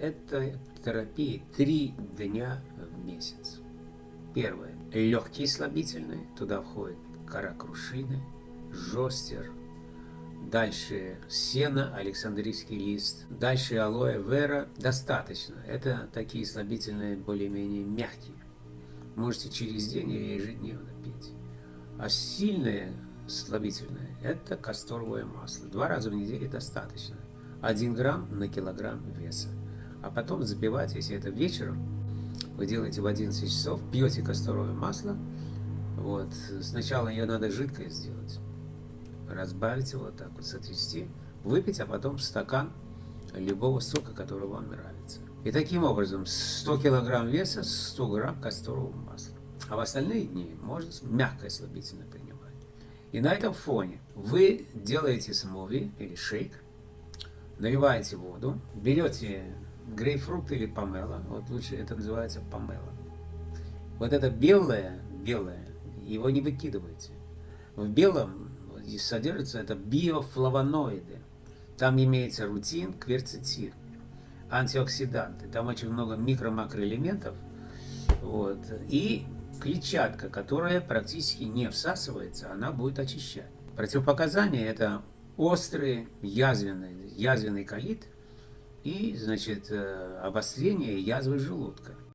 Это терапия три дня в месяц. Первое. Легкие слабительные. Туда входит кора крушины, жостер. Дальше сено, александрийский лист. Дальше алоэ вера. Достаточно. Это такие слабительные более-менее мягкие. Можете через день или ежедневно пить. А сильные слабительные – это касторовое масло. Два раза в неделю достаточно. 1 грамм на килограмм веса. А потом запивать, если это вечером, вы делаете в 11 часов, пьете касторовое масло. Вот. Сначала ее надо жидкое сделать. Разбавить его так вот, сотрясти, выпить, а потом стакан любого сока, который вам нравится. И таким образом 100 килограмм веса, 100 грамм касторового масла. А в остальные дни можно мягкое слабительное принимать. И на этом фоне вы делаете смуви или шейк, наливаете воду, берете грейпфрут или помело, вот лучше это называется помело. Вот это белое, белое, его не выкидывайте. В белом содержится это биофлавоноиды. Там имеется рутин, кверцетин, антиоксиданты. Там очень много микро-макроэлементов. Вот. И клетчатка, которая практически не всасывается, она будет очищать. Противопоказания – это острый язвенный, язвенный колит и, значит, э, обострение язвы желудка.